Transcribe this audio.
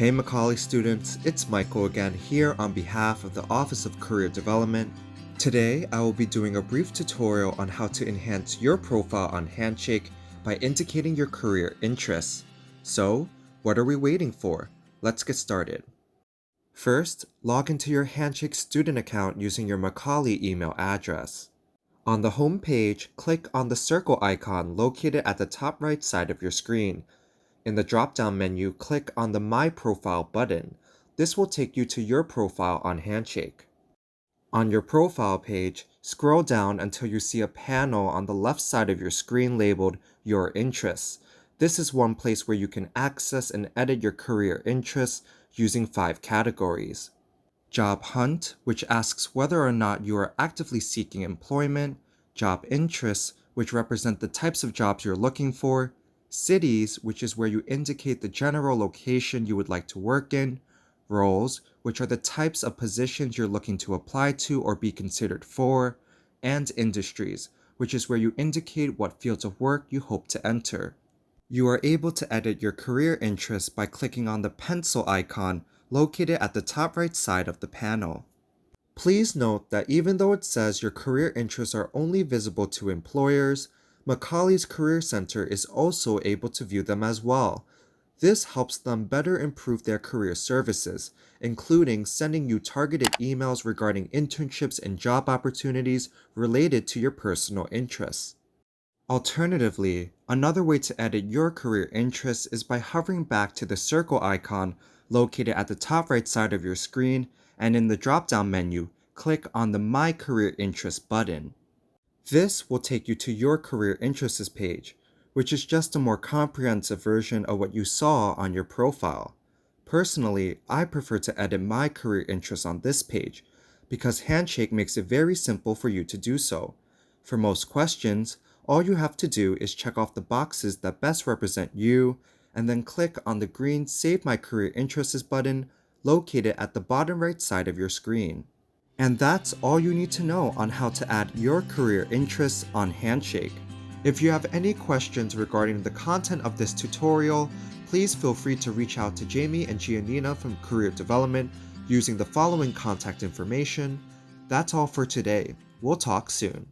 Hey Macaulay students, it's Michael again here on behalf of the Office of Career Development. Today, I will be doing a brief tutorial on how to enhance your profile on Handshake by indicating your career interests. So, what are we waiting for? Let's get started. First, log into your Handshake student account using your Macaulay email address. On the home page, click on the circle icon located at the top right side of your screen in the drop-down menu, click on the My Profile button. This will take you to your profile on Handshake. On your profile page, scroll down until you see a panel on the left side of your screen labeled Your Interests. This is one place where you can access and edit your career interests using five categories. Job Hunt, which asks whether or not you are actively seeking employment. Job Interests, which represent the types of jobs you're looking for cities, which is where you indicate the general location you would like to work in, roles, which are the types of positions you're looking to apply to or be considered for, and industries, which is where you indicate what fields of work you hope to enter. You are able to edit your career interests by clicking on the pencil icon located at the top right side of the panel. Please note that even though it says your career interests are only visible to employers, Macaulay's Career Center is also able to view them as well. This helps them better improve their career services, including sending you targeted emails regarding internships and job opportunities related to your personal interests. Alternatively, another way to edit your career interests is by hovering back to the circle icon located at the top right side of your screen and in the drop-down menu, click on the My Career Interests button. This will take you to your career interests page, which is just a more comprehensive version of what you saw on your profile. Personally, I prefer to edit my career interests on this page because Handshake makes it very simple for you to do so. For most questions, all you have to do is check off the boxes that best represent you and then click on the green Save My Career Interests button located at the bottom right side of your screen. And that's all you need to know on how to add your career interests on Handshake. If you have any questions regarding the content of this tutorial, please feel free to reach out to Jamie and Giannina from Career Development using the following contact information. That's all for today. We'll talk soon.